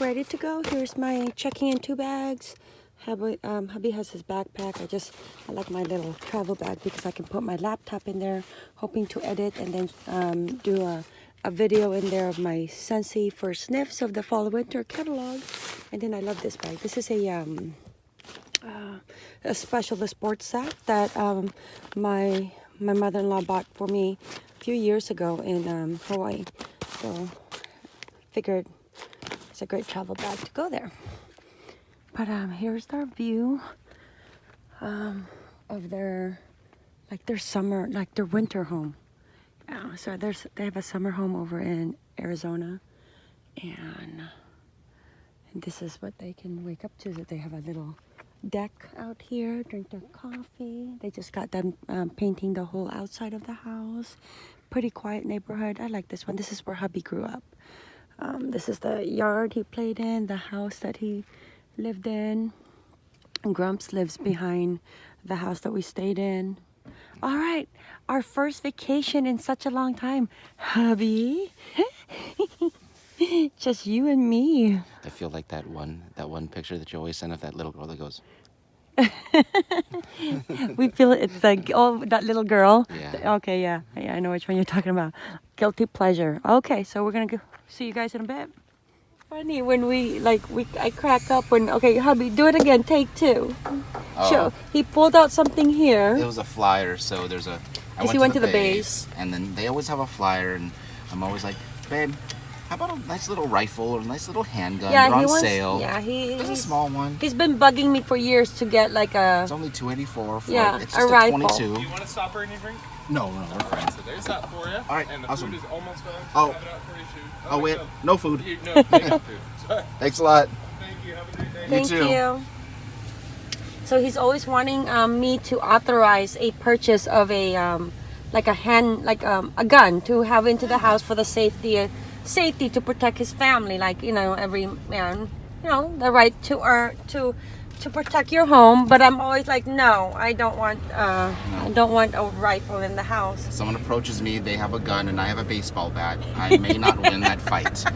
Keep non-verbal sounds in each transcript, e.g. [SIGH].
ready to go. Here's my checking in two bags. Hubby, um, hubby has his backpack. I just, I like my little travel bag because I can put my laptop in there, hoping to edit and then um, do a, a video in there of my Scentsy for sniffs of the fall winter catalog. And then I love this bag. This is a, um, uh, a special sports sack that um, my my mother-in-law bought for me a few years ago in um, Hawaii. So figured it's a great travel bag to go there. But um, here's their view um, of their like their summer, like their winter home. So there's they have a summer home over in Arizona, and, and this is what they can wake up to. That they have a little deck out here, drink their coffee. They just got done um, painting the whole outside of the house. Pretty quiet neighborhood. I like this one. This is where hubby grew up. Um, this is the yard he played in, the house that he lived in. And Grumps lives behind the house that we stayed in. All right, our first vacation in such a long time. Hubby, [LAUGHS] just you and me. I feel like that one that one picture that you always send of that little girl that goes. [LAUGHS] we feel it's like oh that little girl. Yeah. Okay, yeah, yeah, I know which one you're talking about. Guilty pleasure. Okay, so we're gonna go see you guys in a bit. Funny when we like we I crack up when okay hubby do it again take two. Oh. Show he pulled out something here. It was a flyer, so there's a. I Yes, he went to the base. and then they always have a flyer, and I'm always like, babe, how about a nice little rifle or a nice little handgun? yeah, They're he on wants. sale. Yeah, he There's a small one. he's been bugging me for years to get like a It's only 284 for Yeah, it's a just a, rifle. 22. Do you want to stop or any drink? No, no, we're fine. So there's that for you. All right, And the awesome. food is almost done. Oh. Have it out for you, shoot. Oh wait, no. no food. You, no, [LAUGHS] food. Thanks a lot. Thank you. Have a great day. Thank too. you. So he's always wanting um, me to authorize a purchase of a um, like a hand like um, a gun to have into the house for the safety uh, safety to protect his family. Like you know every man, you know the right to or to to protect your home. But I'm always like, no, I don't want uh, I don't want a rifle in the house. Someone approaches me, they have a gun, and I have a baseball bat. I may not win that fight. [LAUGHS]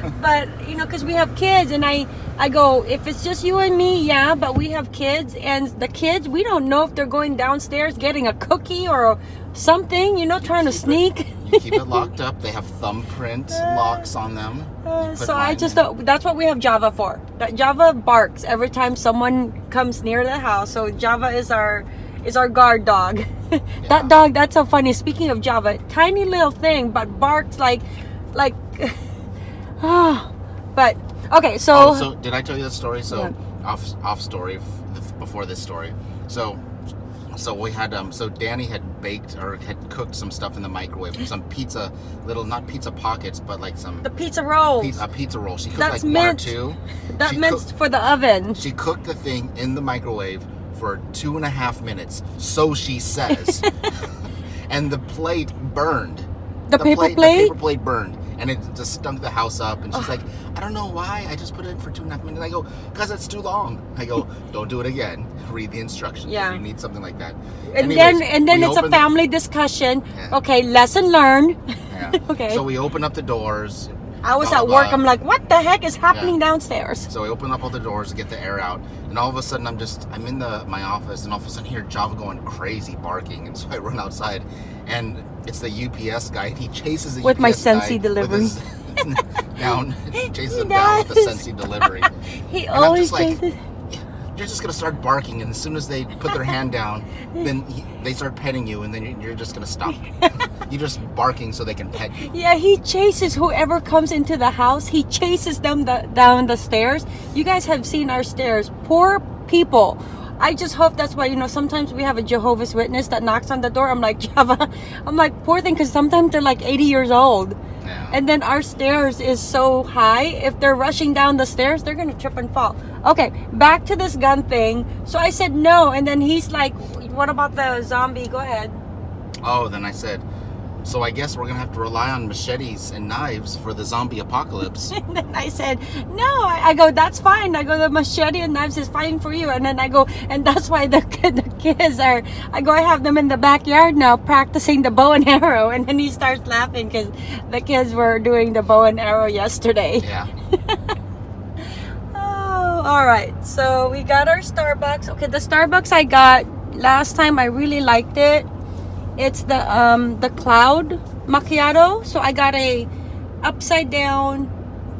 [LAUGHS] but you know because we have kids and i i go if it's just you and me yeah but we have kids and the kids we don't know if they're going downstairs getting a cookie or something you know trying to sneak You keep it locked up. They have thumbprint locks on them. Uh, you so i just in. don't, that's what we have java for that java barks every time someone comes near the house so java is our is our guard dog [LAUGHS] Yeah. that dog that's so funny speaking of java tiny little thing but barks like like oh [LAUGHS] but okay so Oh, so did I tell you the story? So Yeah. off off story before this story. So so we had um so Danny had baked or had cooked some stuff in the microwave, [GASPS] some pizza little not pizza pockets, but like some the pizza rolls pizza, a pizza roll. She cooked That's like meant- one or two. that she meant cooked- for the oven She cooked the thing in the microwave for two and a half minutes, so she says. [LAUGHS] and the plate burned. The paper The plate? The paper plate burned. And it just stunk the house up. And she's like, I don't know why. I just put it in for two and a half minutes. I go, because it's too long. I go, [LAUGHS] don't do it again. Read the instructions. Yeah. You need something like that. and Anyways, then and then it's a family discussion Yeah. okay lesson learned yeah. [LAUGHS] Okay. So we open up the doors. I was at work i'm like what the heck is happening Yeah. downstairs So I open up all the doors to get the air out, and all of a sudden I'm just I'm in the my office, and all of a sudden I hear Java going crazy barking, and [LAUGHS] so I run outside, and it's the UPS guy, and he chases the With my UPS guy Scentsy with delivery. [LAUGHS] down, [LAUGHS] he chases He him down with the does. Scentsy delivery. he And I'm always like, chases you're just gonna start barking, and as soon as they put their hand down, then he, they start petting you, and then you're- you're just gonna stop. [LAUGHS] you're just barking so they can pet you. yeah he chases whoever comes into the house he chases them the, down the stairs you guys have seen our stairs poor people I just hope that's why you know sometimes we have a Jehovah's Witness that knocks on the door. I'm like [LAUGHS] Java, I'm like poor thing because sometimes they're like 80 years old. Yeah. And then our stairs is so high. If they're rushing down the stairs, they're gonna trip and fall. Okay, back to this gun thing. So I said no, and then he's like, "What about the zombie? Go ahead." Oh, then I said, so I guess we're gonna have to rely on machetes and knives for the zombie apocalypse. [LAUGHS] And then I said, "No." I, I go, "That's fine." I go, "The machete and knives is fine for you." And then I go, "And that's why the [LAUGHS] the kids are." I go, "I have them in the backyard now practicing the bow and arrow." And then he starts laughing because the kids were doing the bow and arrow yesterday. Yeah. [LAUGHS] all right. So we got our Starbucks. Okay, the Starbucks I got last time, I really liked it. It's the um the cloud macchiato. So I got a upside down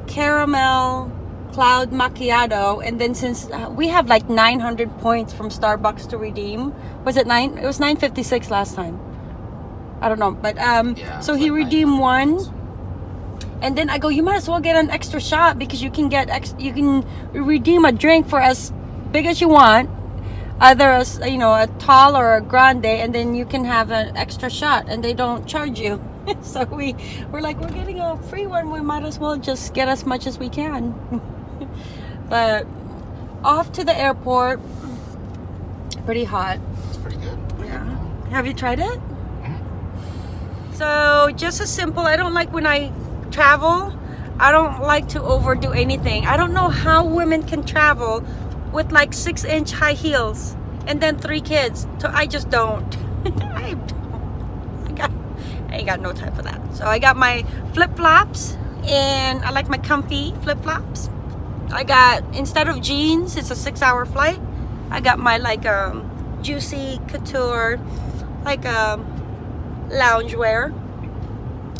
caramel cloud macchiato, and then since uh, we have like 900 points from Starbucks to redeem, was it nine? It was 956 last time. I don't know, but um, Yeah, so he like redeemed one. points. And then I go, you might as well get an extra shot because you can get ex- you can redeem a drink for as big as you want, either as you know a tall or a grande, and then you can have an extra shot, and they don't charge you. [LAUGHS] so we we're like we're getting a free one, we might as well just get as much as we can. [LAUGHS] but off to the airport, pretty hot. It's pretty good. Yeah. Have you tried it? Mm-hmm. So just as simple. I don't like when I travel. I don't like to overdo anything. I don't know how women can travel with like six inch high heels and then three kids. So I just [LAUGHS] don't. I got. I ain't got no time for that. So I got my flip flops and I like my comfy flip flops. I got instead of jeans, it's a six hour flight. I got my like um juicy couture like um loungewear.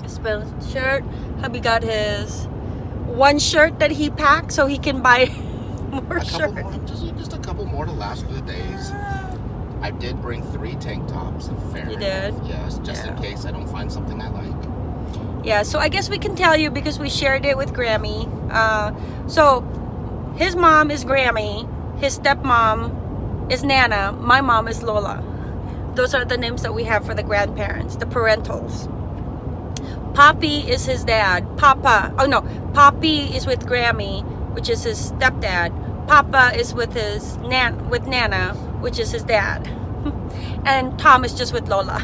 Spell shirt. Hubby got his one shirt that he packed so he can buy [LAUGHS] more A shirts. more, just, just a couple more to last for the days. I did bring three tank tops. Fair You enough. did? Yes, just in case I don't find something I like. Yeah, so I guess we can tell you because we shared it with Grammy. Uh, so his mom is Grammy, his stepmom is Nana, my mom is Lola. Those are the names that we have for the grandparents, the parentals. Poppy is his dad. Papa, oh no, Poppy is with Grammy, which is his stepdad. Papa is with his nan with Nana, which is his dad. [LAUGHS] and Tom is just with Lola.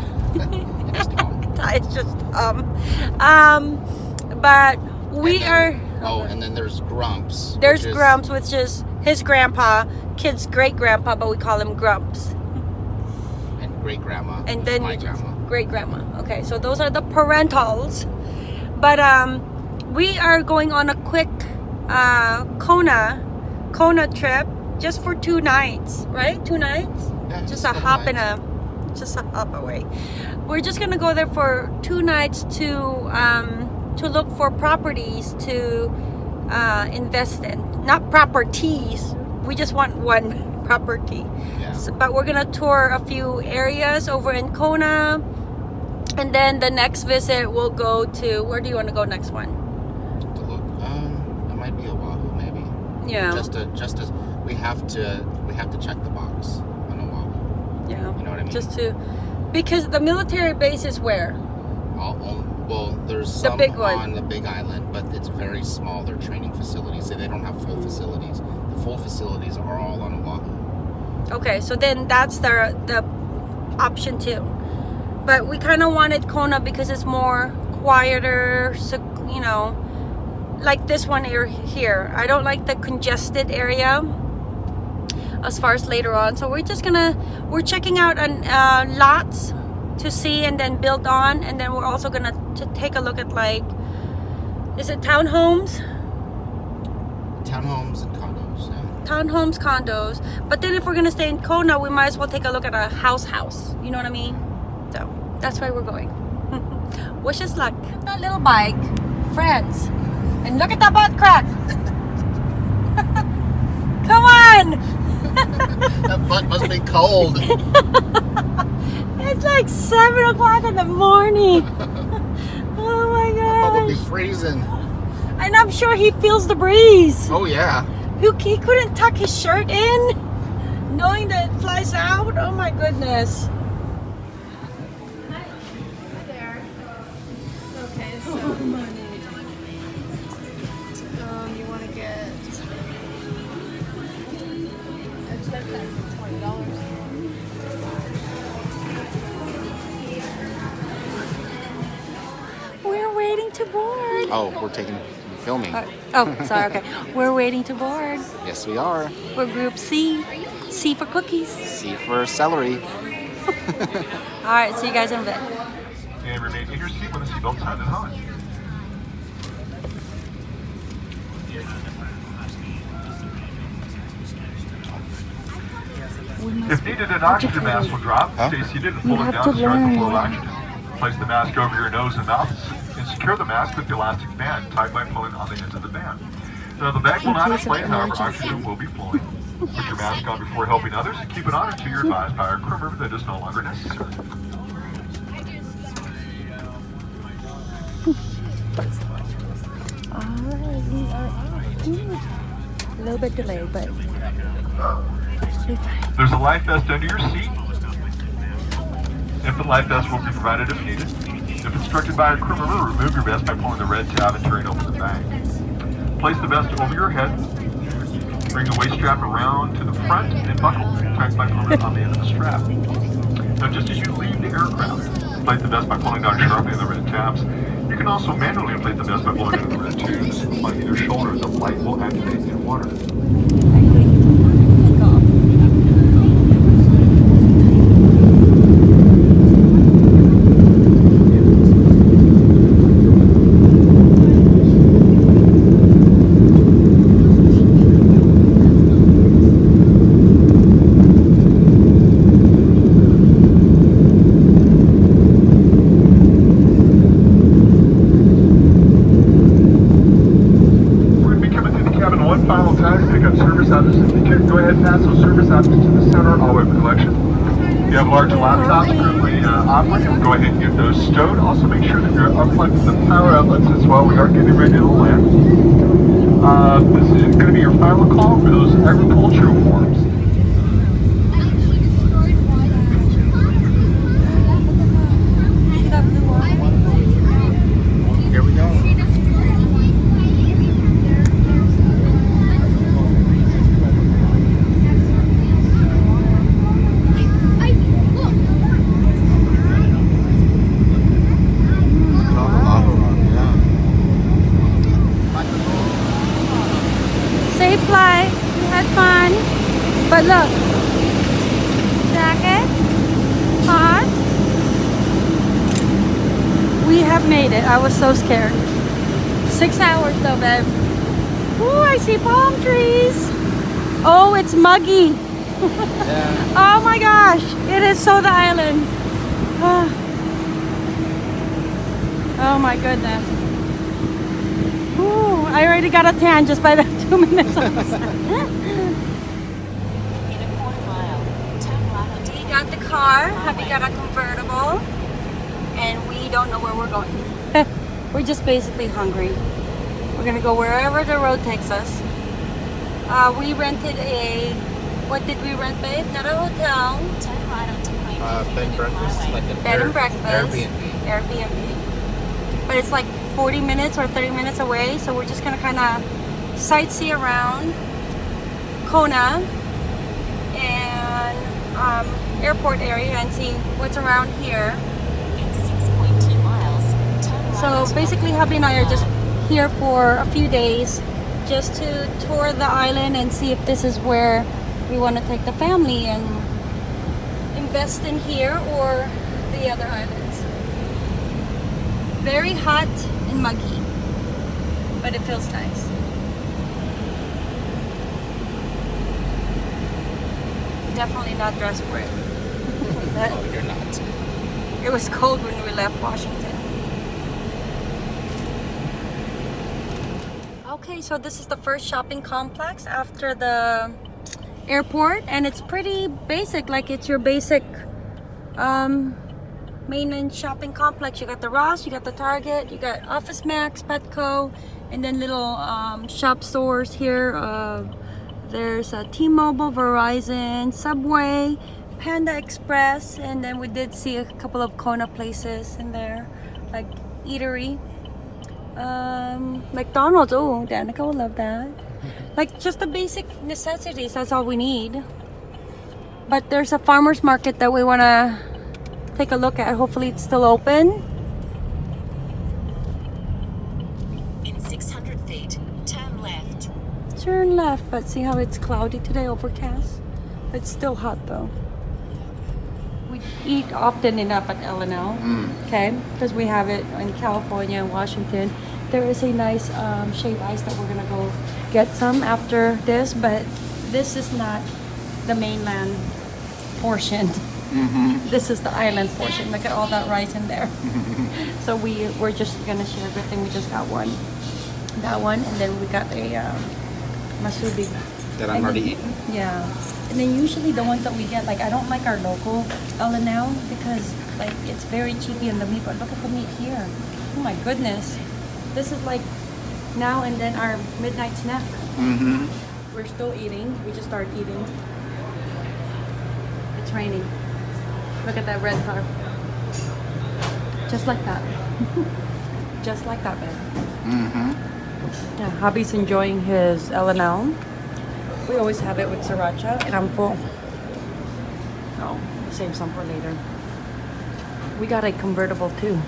It's [LAUGHS] just um [LAUGHS] um but we then- are Oh, and then there's Grumps. there's which is- grumps which is his grandpa kid's great grandpa but we call him grumps And great grandma. and then my grandma. Great grandma okay so those are the parentals. But um we are going on a quick uh kona kona trip just for two nights right? Two nights? Yeah, just a hop and a just a hop away. We're just gonna go there for two nights to um to look for properties to uh invest in. Not properties we just want one [LAUGHS] property. Yeah. So- but we're gonna tour a few areas over in kona and then the next visit we'll go to where do you want to go next one To look, um, it might be Oahu, maybe. yeah Just to, just as we have to, we have to check the box on Oahu. yeah You know what I mean? just to because the military base is where All, well, there's The some big one. on the Big Island, but it's very small. They're training facilities. They don't have full facilities. The full facilities are all on Oahu. Okay, so then that's the the option two. But we kind of wanted Kona because it's more quieter, so you know, like this one here. Here, I don't like the congested area. As far as later on, so we're just gonna we're checking out an uh, lots to see and then build on, and then we're also gonna to take a look at like, is it townhomes? Townhomes and condos. Yeah. townhomes, condos. But then if we're gonna stay in Kona, we might as well take a look at a house house. You know what I mean? So that's why we're going. [LAUGHS] Wish us luck. That little bike, friends. And look at that butt crack. [LAUGHS] Come on! [LAUGHS] That butt must be cold. It's like seven o'clock in the morning. Oh my Probably gosh. freezing. And I'm sure he feels the breeze. Oh yeah. Who he couldn't tuck his shirt in, knowing that it flies out. Oh my goodness. We're taking filming. Uh, oh, sorry. Okay, we're waiting to board. Yes, we are. We're Group C. C for cookies. C for celery. [LAUGHS] All right, see you guys in a bit. And remain in your seat when the seatbelt sign is on. If needed, an oxygen mask will drop. Huh? Stay seated and pull it down to to start the flow of oxygen. Place the mask over your nose and mouth and secure the mask with the elastic band tied by pulling on the ends of the band. Now the bag will not inflate, however, oxygen will be flowing. Put your mask on before helping others and keep it on until you're advised by our crew member that it's no longer necessary. Are hmm. A little bit delayed, but. There's a life vest under your seat. Infant life vest will be provided if needed. If instructed by a crew member, remove your vest by pulling the red tab and turning over the bag. Place the vest over your head. Bring the waist strap around to the front and buckle tight by pulling on the end of the strap. Now, just as you leave the aircraft, inflate the vest by pulling down sharply on the red tabs. You can also manually inflate the vest by pulling on the red tubes. On either shoulder, the light will activate in water. We're going to be coming through the cabin one final time to pick up service objects. If you could, go ahead and pass those service objects to the center all over the collection. If you have large laptops currently uh, operating, go ahead and get those stowed. Also make sure that you're unplugging the power outlets as well. We are getting ready to land. Uh, this is going to be your final call for those agricultural forms. See that blue one? Here we go. All the lava rock, yeah. Safe flight. We had fun. But look. Jacket. Hot. We have made it. I was so scared. Six hours though, babe. Ooh, I see palm trees. Oh, it's muggy. [LAUGHS] Oh my gosh. It is so the island. Ah. [SIGHS] Oh my goodness. Ooh, I already got a tan just by the [LAUGHS] two minutes. I was- [LAUGHS] In a quarter mile, turn right onto we got the car. Happy got a convertible. And we don't know where we're going. We're just basically hungry. We're gonna go wherever the road takes us. Uh, we rented a, what did we rent, babe? Not a hotel, turn right onto Queen Uh, bed and breakfast, like a bed and breakfast, Airbnb. Airbnb. But it's like 40 minutes or 30 minutes away, so we're just gonna kind of sightsee around Kona and um, airport area and see what's around here. in 6.2 miles. Turn right So basically, hubby and I are just here for a few days just to tour the island and see if this is where we want to take the family and invest in here or the other islands. Very hot and muggy, but it feels nice. Definitely not dressed for it. [LAUGHS] Oh, you're not. it was cold when we left Washington. Okay, so this is the first shopping complex after the airport, and it's pretty basic. Like it's your basic um, mainland shopping complex. You got the Ross, you got the Target, you got Office Max, Petco, and then little um, shop stores here. Uh, there's a T-Mobile, Verizon, Subway, Panda Express, and then we did see a couple of Kona places in there, like eatery. Um, McDonald's. Oh, Danica will love that. Like just the basic necessities. That's all we need. But there's a farmers market that we want to take a look at. Hopefully, it's still open. In 600 feet, turn left. Turn left, but see how it's cloudy today, overcast. It's still hot though. We eat often enough at L&L, okay? Because we have it in California and Washington. There is a nice um, shaved ice that we're gonna go get some after this, but this is not the mainland portion. [LAUGHS] This is the island portion. Look at all that rice in there. [LAUGHS] so we we're just gonna share everything. We just got one, that one, and then we got a um, musubi. That I'm already eating. Yeah, and then usually the ones that we get, like I don't like our local L&L because like it's very cheapy in the meat. But look at the meat here. Oh my goodness, this is like now and then our midnight snack. Mm-hmm. We're still eating. We just started eating. It's raining. Look at that red car. Just like that. [LAUGHS] Just like that, babe. Mm-hmm. Yeah, hubby's enjoying his L&L. We always have it with sriracha, and I'm full. Oh, we'll save some for later. We got a convertible too.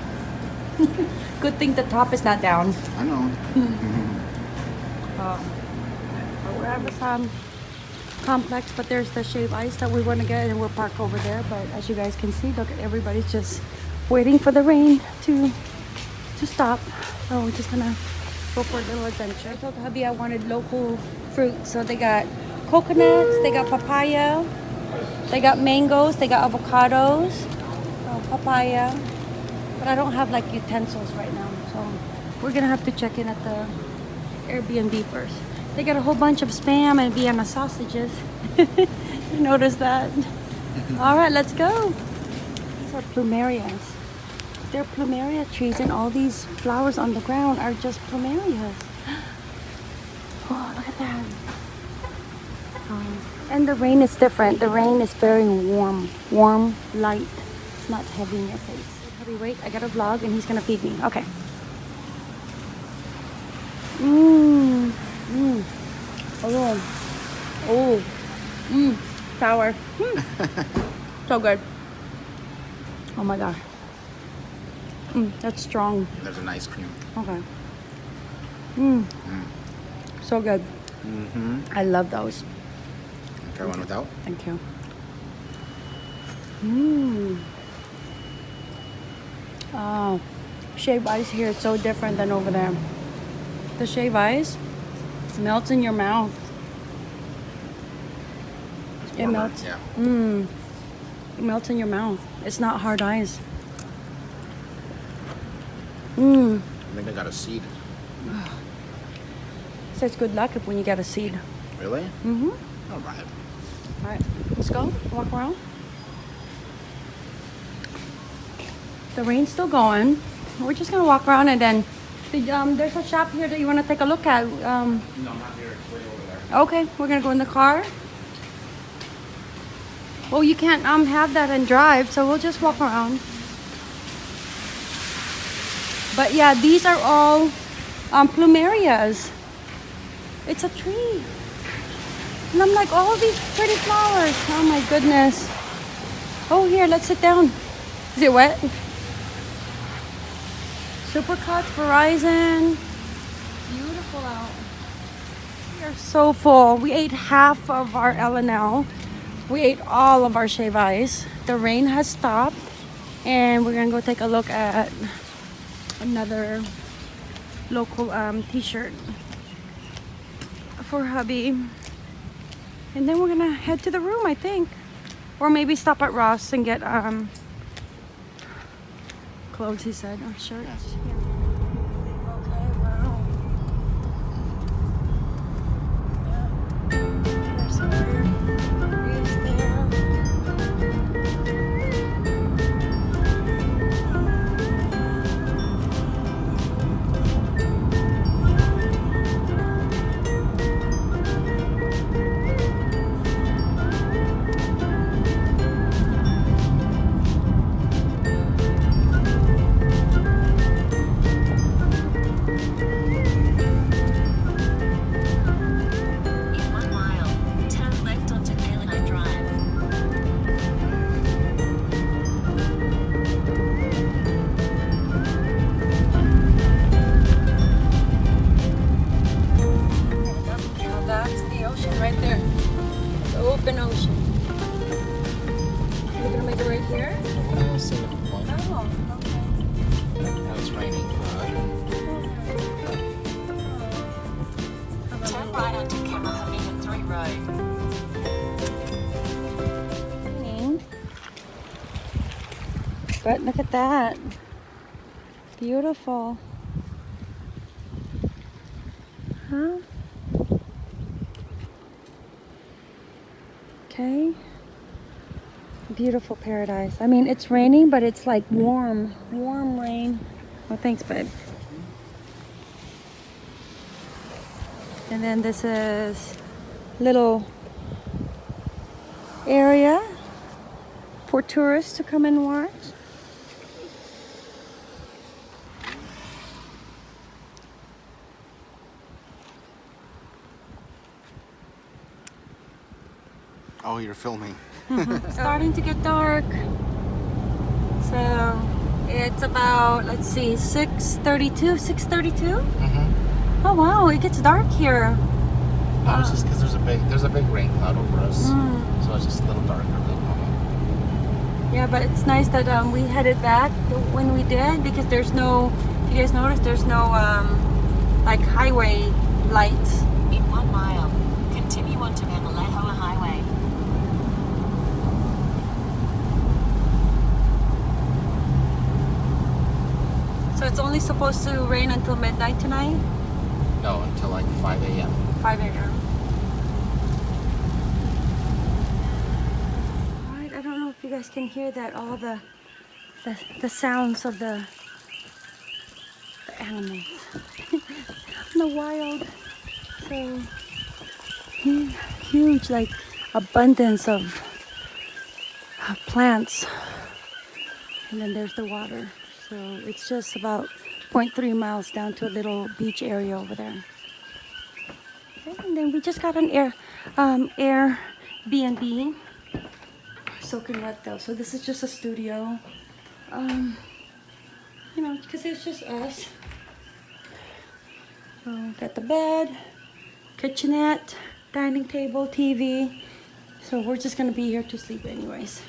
[LAUGHS] Good thing the top is not down. I know. Um, but we're at this complex, but there's the shave ice that we want to get, and we'll park over there. But as you guys can see, look, everybody's just waiting for the rain to to stop. So we're just gonna go for a little adventure. I told hubby I wanted local fruit, so they got coconuts, they got papaya, they got mangoes, they got avocados, so papaya. But I don't have like utensils right now, so we're gonna have to check in at the Airbnb first. They got a whole bunch of spam and Vienna sausages. [LAUGHS] you notice that? All right, let's go. These are plumerias. They're plumeria trees, and all these flowers on the ground are just plumerias. [GASPS] Oh, look at that. Um, and the rain is different. The rain is very warm, warm, light. It's not heavy in your face. Hubby, wait, I got a vlog, and he's gonna feed me. Okay. Mmm. Mmm. Oh. Oh. Mmm. Sour. Mm. [LAUGHS] so good. Oh my god. Mm, that's strong. There's an ice cream. Okay. Mmm. So good. Mm-hmm. I love those. Try one without. Thank you. Mmm. Oh, shave ice here is so different than over there. The shave ice melts in your mouth. It Warmer, melts. Yeah. Mmm. It melts in your mouth. It's not hard ice. Mmm. I think I got a seed. [SIGHS] Says good luck if when you get a seed. Really? Mm-hmm. All right. All right, let's go. Walk around. The rain's still going. We're just gonna walk around and then the, um, there's a shop here that you want to take a look at. Um, No, not here. It's way over there. okay, we're gonna go in the car. Well, you can't um have that and drive, so we'll just walk around. But yeah, these are all um, plumerias. It's a tree. And I'm like, all these pretty flowers. Oh my goodness. Oh, here, let's sit down. Is it wet? Supercuts, Verizon. Beautiful out. We are so full. We ate half of our L&L. We ate all of our shave ice. The rain has stopped. And we're gonna go take a look at another local um, t-shirt for hubby. And then we're gonna head to the room, I think. Or maybe stop at Ross and get um clothes, he said, oh, or shirts. Yeah. Look at that. Beautiful. Huh? Okay. Beautiful paradise. I mean, it's raining, but it's like warm, warm rain. Well, thanks, babe. And then this is little area for tourists to come and watch. Oh, you're filming. [LAUGHS] [LAUGHS] starting to get dark. So it's about let's see, 6:32, 6:32. Mm-hmm. Oh wow, it gets dark here. No, it's just because there's a big there's a big rain cloud over us, Mm. so it's just a little darker than normal. Yeah, but it's nice that um, we headed back when we did because there's no. If you guys notice, there's no um, like highway lights. In one mile, continue onto Mamalahoa Highway. So it's only supposed to rain until midnight tonight, No, until like 5 a.m. 5 a.m. Alright, I don't know if you guys can hear that, all the the, the sounds of the, the animals in [LAUGHS] the wild. So huge, like abundance of, of plants. And then there's the water. So it's just about 0.3 miles down to a little beach area over there. Okay, and then we just got an air um, Airbnb. Soaking wet though, so this is just a studio. Um, you know, because it's just us. So got the bed, kitchenette, dining table, TV. So we're just gonna be here to sleep anyways.